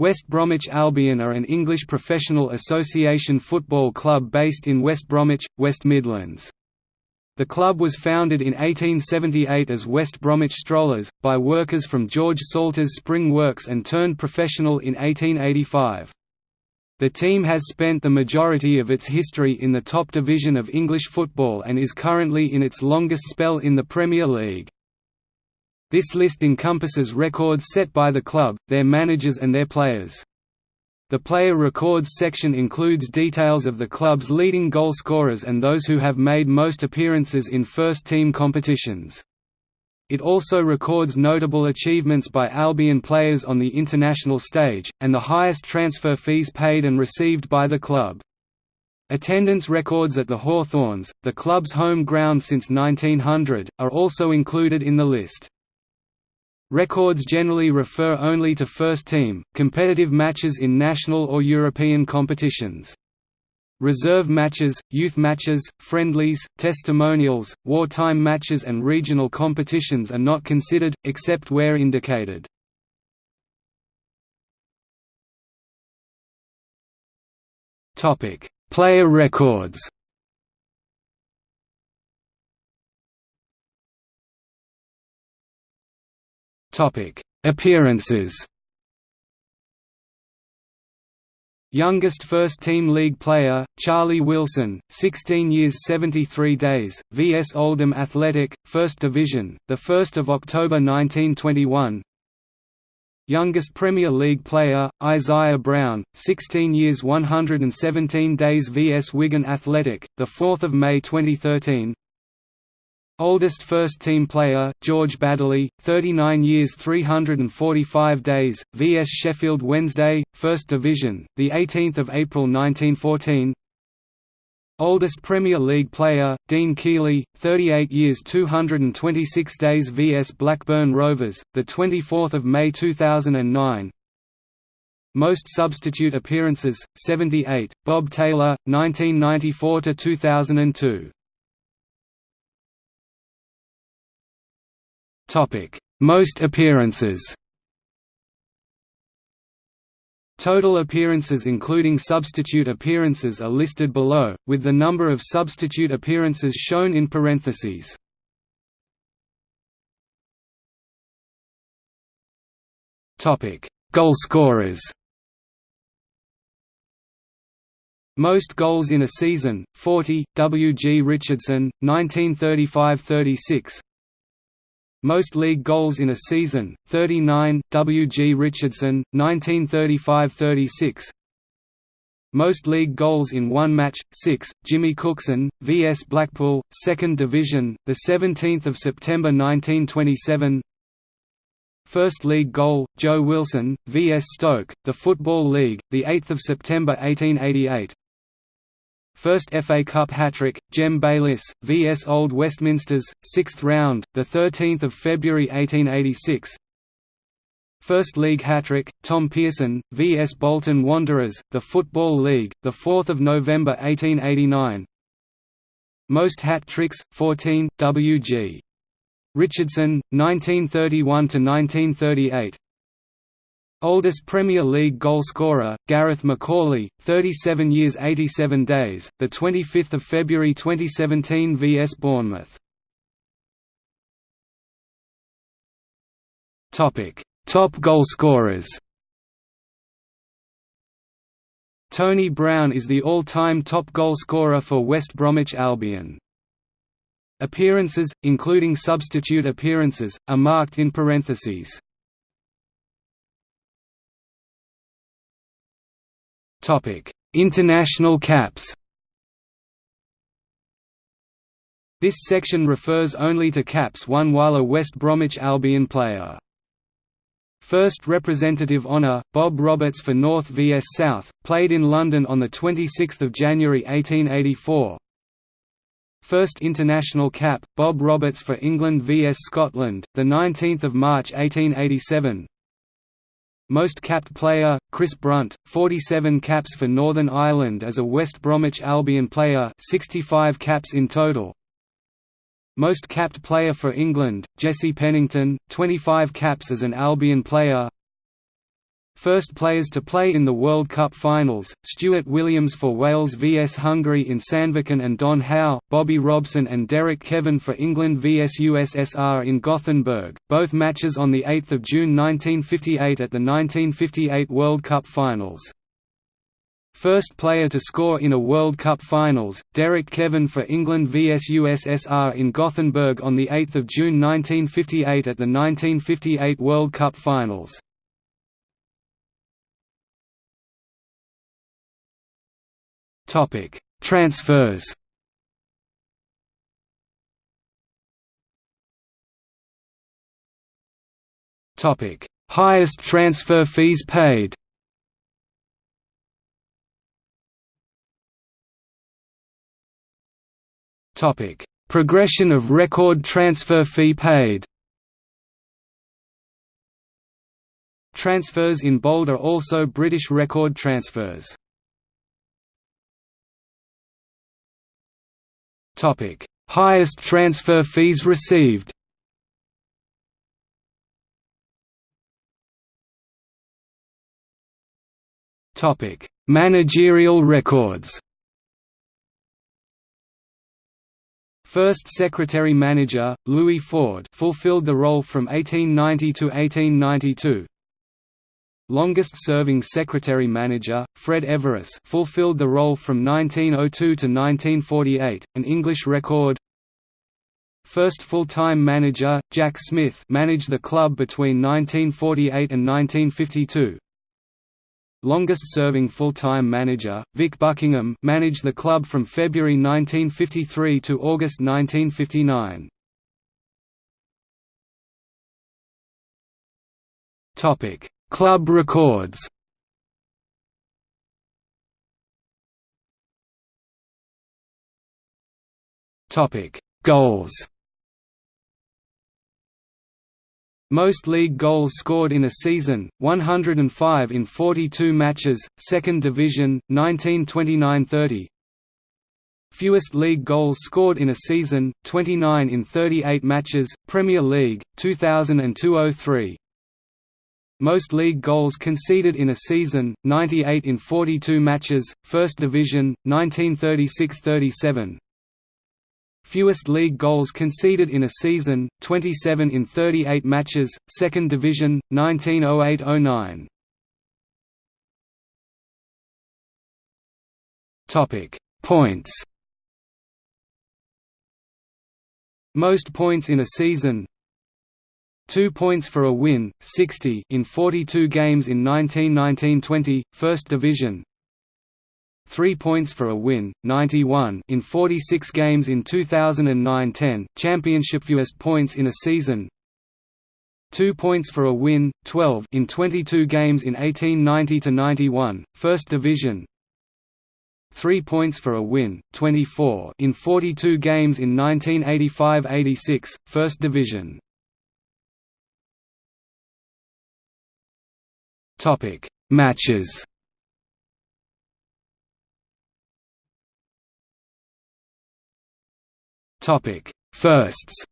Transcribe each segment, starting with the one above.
West Bromwich Albion are an English professional association football club based in West Bromwich, West Midlands. The club was founded in 1878 as West Bromwich Strollers, by workers from George Salter's Spring Works and turned professional in 1885. The team has spent the majority of its history in the top division of English football and is currently in its longest spell in the Premier League. This list encompasses records set by the club, their managers and their players. The player records section includes details of the club's leading goalscorers and those who have made most appearances in first-team competitions. It also records notable achievements by Albion players on the international stage, and the highest transfer fees paid and received by the club. Attendance records at the Hawthorns, the club's home ground since 1900, are also included in the list. Records generally refer only to first team, competitive matches in national or European competitions. Reserve matches, youth matches, friendlies, testimonials, wartime matches and regional competitions are not considered, except where indicated. Player records Appearances Youngest first-team league player, Charlie Wilson, 16 years 73 days, VS Oldham Athletic, 1st Division, 1 October 1921 Youngest Premier League player, Isaiah Brown, 16 years 117 days VS Wigan Athletic, 4 May 2013 Oldest first-team player, George Baddeley, 39 years 345 days, vs Sheffield Wednesday, 1st Division, 18 April 1914 Oldest Premier League player, Dean Kiely, 38 years 226 days vs Blackburn Rovers, 24 May 2009 Most substitute appearances, 78, Bob Taylor, 1994–2002 Most appearances Total appearances including substitute appearances are listed below, with the number of substitute appearances shown in parentheses. Goalscorers Most goals in a season, 40, W. G. Richardson, 1935–36 most league goals in a season, 39, W. G. Richardson, 1935–36 Most league goals in one match, 6, Jimmy Cookson, vs Blackpool, 2nd Division, 17 September 1927 First league goal, Joe Wilson, vs Stoke, the Football League, 8 September 1888 First FA Cup hat-trick, Jem Bayliss, vs Old Westminsters, 6th round, 13 February 1886 First League hat-trick, Tom Pearson, vs Bolton Wanderers, the Football League, 4 November 1889 Most hat-tricks, 14, W.G. Richardson, 1931–1938 Oldest Premier League goalscorer, Gareth McAuley, 37 years 87 days, 25 February 2017 vs Bournemouth. Top goalscorers Tony Brown is the all-time top goalscorer for West Bromwich Albion. Appearances, including substitute appearances, are marked in parentheses. International caps. This section refers only to caps won while a West Bromwich Albion player. First representative honour, Bob Roberts for North vs South, played in London on 26 January 1884 First international cap, Bob Roberts for England vs Scotland, 19 March 1887 most capped player, Chris Brunt, 47 caps for Northern Ireland as a West Bromwich Albion player 65 caps in total. Most capped player for England, Jesse Pennington, 25 caps as an Albion player First players to play in the World Cup finals, Stuart Williams for Wales vs Hungary in Sandviken and Don Howe, Bobby Robson and Derek Kevan for England vs USSR in Gothenburg, both matches on 8 June 1958 at the 1958 World Cup finals. First player to score in a World Cup finals, Derek Kevan for England vs USSR in Gothenburg on 8 June 1958 at the 1958 World Cup finals. Topic: Transfers. Topic: Highest transfer fees paid. Topic: Progression of record transfer fee paid. Transfers in bold are also British record transfers. Topic: Highest transfer fees received. Topic: Managerial records. First Secretary-Manager, Louis Ford fulfilled the role from 1890 to 1892. Longest-serving Secretary-Manager, Fred Everiss fulfilled the role from 1902 to 1948, an English record. First full-time manager, Jack Smith managed the club between 1948 and 1952. Longest-serving full-time manager, Vic Buckingham managed the club from February 1953 to August 1959. Topic Club records Goals. Most league goals scored in a season, 105 in 42 matches, Second Division, 1929–30. Fewest league goals scored in a season, 29 in 38 matches, Premier League, 2002–03. Most league goals conceded in a season, 98 in 42 matches, First Division, 1936–37. Fewest league goals conceded in a season, 27 in 38 matches, Second Division, 1908–09. Topic: Points. Most points in a season, 2 points for a win, 60 in 42 games in 1919–20, First Division. 3 points for a win, 91 in 46 games in 2009–10, Championship fewest points in a season. 2 points for a win, 12 in 22 games in 1890–91, First Division. 3 points for a win, 24 in 42 games in 1985–86, First Division Topic: Matches. Topic: Firsts.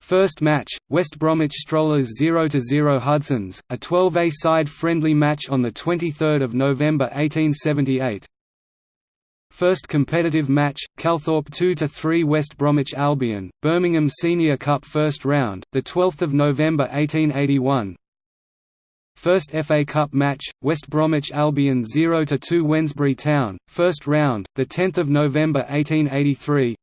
First match, West Bromwich Strollers 0–0 Hudsons, a 12A side friendly match on 23 November 1878 First competitive match, Calthorpe 2–3 West Bromwich Albion, Birmingham Senior Cup First Round, 12 November 1881 First FA Cup match, West Bromwich Albion 0–2 Wednesbury Town, First Round, 10 November 1883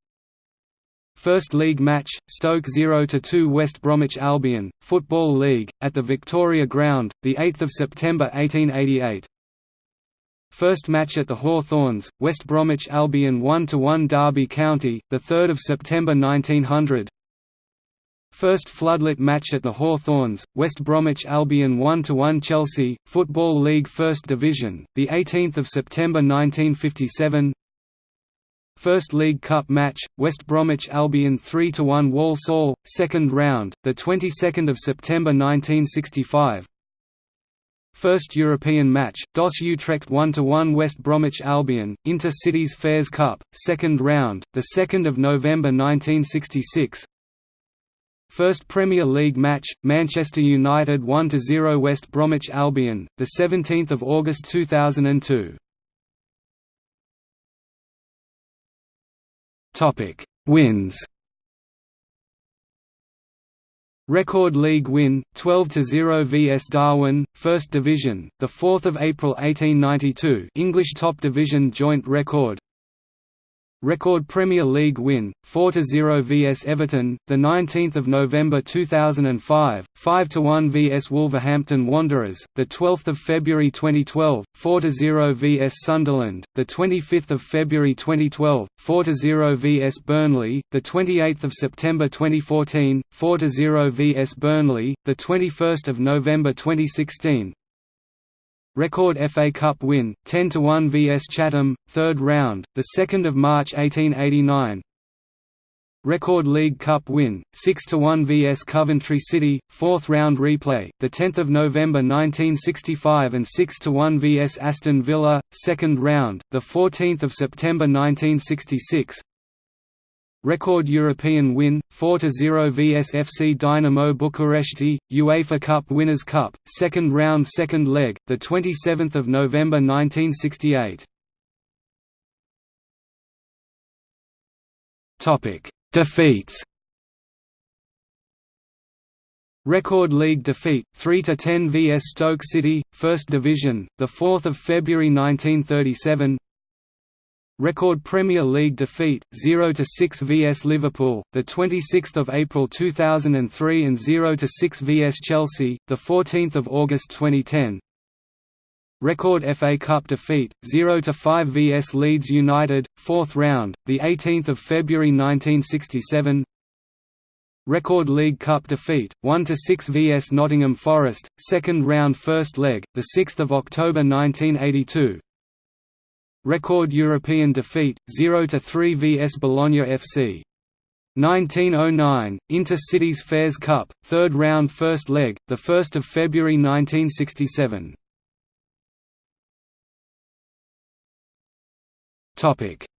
First League match, Stoke 0–2 West Bromwich Albion, Football League, at the Victoria Ground, 8 September 1888 First match at the Hawthorns, West Bromwich Albion 1–1 Derby County, 3 September 1900 First floodlit match at the Hawthorns, West Bromwich Albion 1–1 Chelsea, Football League First Division, 18 September 1957 First League Cup match, West Bromwich Albion 3–1 Walsall, second round, 22 September 1965 First European match, DOS Utrecht 1–1 West Bromwich Albion, Inter-Cities Fairs Cup, second round, 2 November 1966 First Premier League match, Manchester United 1–0 West Bromwich Albion, 17 August 2002 Wins Record league win 12-0 vs Darwen, First Division, the 4th of April 1892. English Top Division joint record. Record Premier League win 4-0 vs Everton, the 19th of November 2005, 5-1 vs Wolverhampton Wanderers, the 12th of February 2012, 4-0 vs Sunderland, the 25th of February 2012, 4-0 vs Burnley, the 28th of September 2014, 4-0 vs Burnley, the 21st of November 2016, Record FA Cup win, 10–1 vs Chatham, 3rd round, 2 March 1889 Record League Cup win, 6–1 vs Coventry City, 4th round replay, 10 November 1965 and 6–1 vs Aston Villa, 2nd round, 14 September 1966 Record European win, 4–0 vs FC Dynamo Bucuresti, UEFA Cup Winners' Cup, second round second leg, 27 November 1968 Defeats Record league defeat 3 to 10 vs Stoke City, First Division, the 4th of February 1937. Record Premier League defeat 0–6 vs Liverpool, the 26th of April 2003 and 0–6 vs Chelsea, the 14th of August 2010. Record FA Cup defeat 0–5 vs Leeds United, 4th round, the 18th of February 1967. Record League Cup defeat 1–6 vs Nottingham Forest, 2nd round first leg, the 6th of October 1982. Record European defeat, 0–3 vs Bologna FC. 1909, Inter-Cities Fairs Cup, third round first leg, 1 February 1967.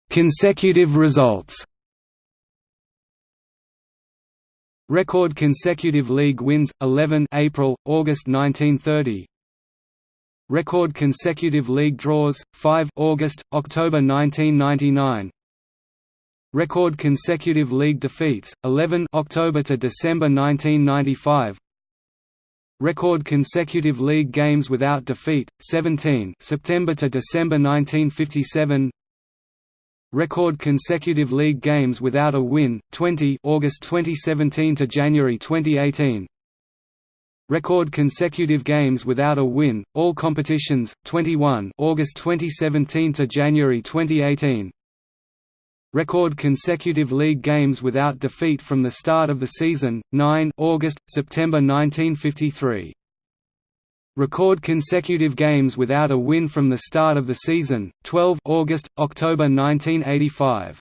Consecutive results Record consecutive league wins 11 April August 1930 Record consecutive league draws 5 August October 1999 Record consecutive league defeats 11 October to December 1995 Record consecutive league games without defeat 17 September to December 1957 Record consecutive league games without a win 20 August 2017 to January 2018 Record consecutive games without a win, all competitions, 21 August 2017 to January 2018. Record consecutive league games without defeat from the start of the season, 9 August, September 1953. Record consecutive games without a win from the start of the season, 12 August, October 1985.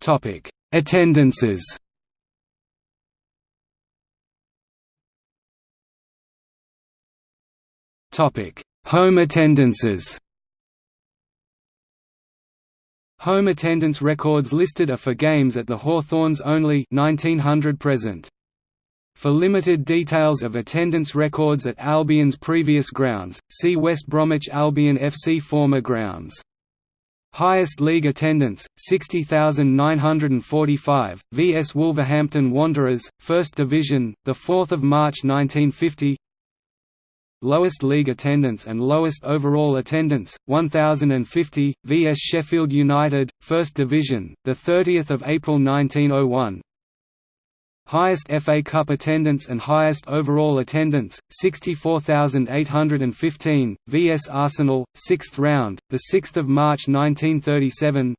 Topic: Attendances Home attendances Home attendance records listed are for games at the Hawthorns only 1900 present. For limited details of attendance records at Albion's previous grounds, see West Bromwich Albion FC former grounds. Highest league attendance 60,945 vs Wolverhampton Wanderers, 1st Division, the 4th of March 1950 lowest league attendance and lowest overall attendance 1050 vs Sheffield United 1st Division the 30th of April 1901 Highest FA Cup attendance and highest overall attendance 64815 vs Arsenal 6th round the 6th of March 1937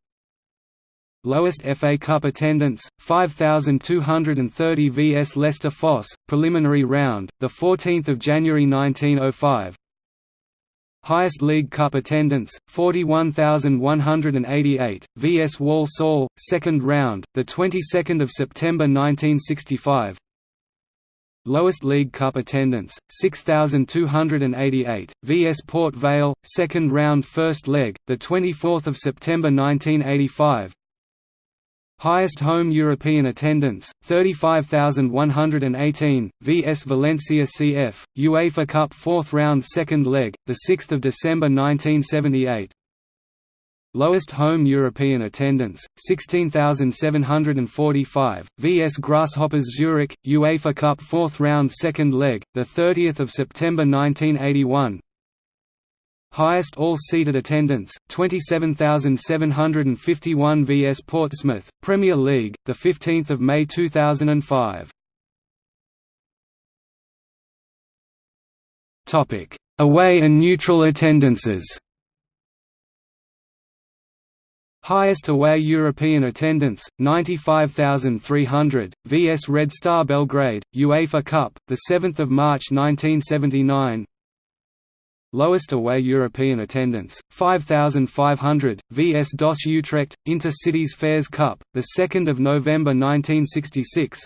Lowest FA Cup attendance, 5,230 vs Leicester Fosse, preliminary round, 14 January 1905 Highest League Cup attendance, 41,188, vs Walsall, second round, 22 September 1965 Lowest League Cup attendance, 6,288, vs Port Vale, second round first leg, 24 September 1985 Highest home European attendance, 35,118, vs Valencia CF, UEFA Cup 4th round second leg, 6 December 1978 Lowest home European attendance, 16,745, vs Grasshoppers Zurich, UEFA Cup 4th round second leg, 30 September 1981 Highest all-seated attendance, 27,751 vs Portsmouth, Premier League, 15 May 2005. Away and neutral attendances Highest away European attendance, 95,300, vs Red Star Belgrade, UEFA Cup, 7 March 1979 Lowest away European attendance, 5,500, vs DOS Utrecht, Inter-Cities Fairs Cup, 2 November 1966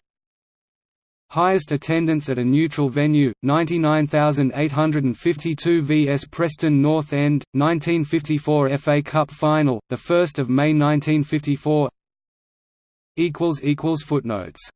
Highest attendance at a neutral venue, 99,852 vs Preston North End, 1954 FA Cup Final, 1 May 1954 Footnotes